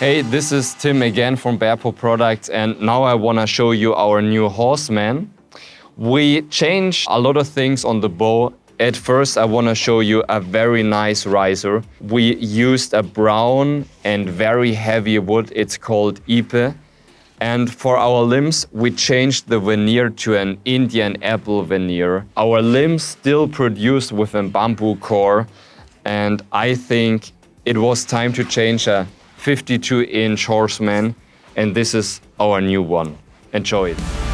Hey, this is Tim again from Bearpaw Products and now I want to show you our new Horseman. We changed a lot of things on the bow. At first I want to show you a very nice riser. We used a brown and very heavy wood, it's called Ipe. And for our limbs, we changed the veneer to an Indian apple veneer. Our limbs still produced with a bamboo core and I think it was time to change a 52 inch horseman and this is our new one. Enjoy it.